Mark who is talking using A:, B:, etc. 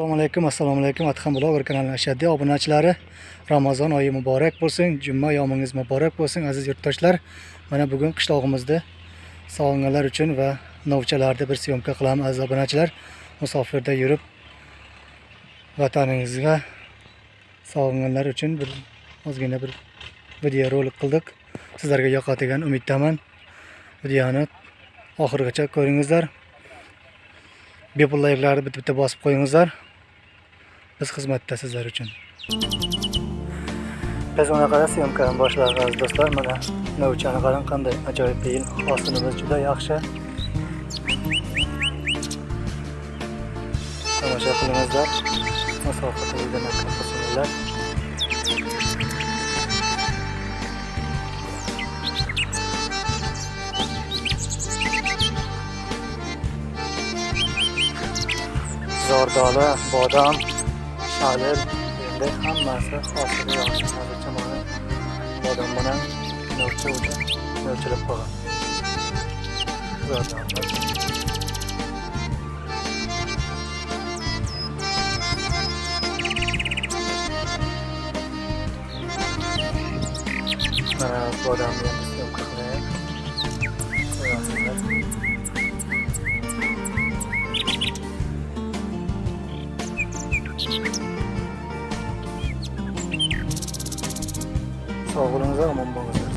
A: assalomu alaykum assalomu alaykum. Adham bloger kanalining ashaddiy obunachilari. Ramazon oyi muborak bo'lsin juma yomingiz muborak bo'lsin aziz yurtdoshlar. Mana bugun qishlog'imizda sog'inganlar uchun va novchalarda bir syomka qilamiz aziz obunachilar. Musofirda yurib vataningizga sog'inganlar uchun bir ozgina bir video rolik qildik. Sizlarga yoqadigan umiddaman. Videoni oxirigacha ko'ringizlar. Bepul layklarni bitta bitta bosib qo'yingizlar. Biz xizmatda sizlar uchun. Biz unaqada syomkani boshladik aziz do'stlar. Mana novchani qarang qanday ajoyib beyin hosilimiz juda yaxshi. Tomosha qilingizlar. Musofirda qilsinlar aka bodom. الاننده هم مسئله خاصی واصل شده شما با دادن منوچه در چه شرایطی؟ برای من می کنم که هر از درشت 2 3 4 5 6 7 Sağ olun, aman bakın.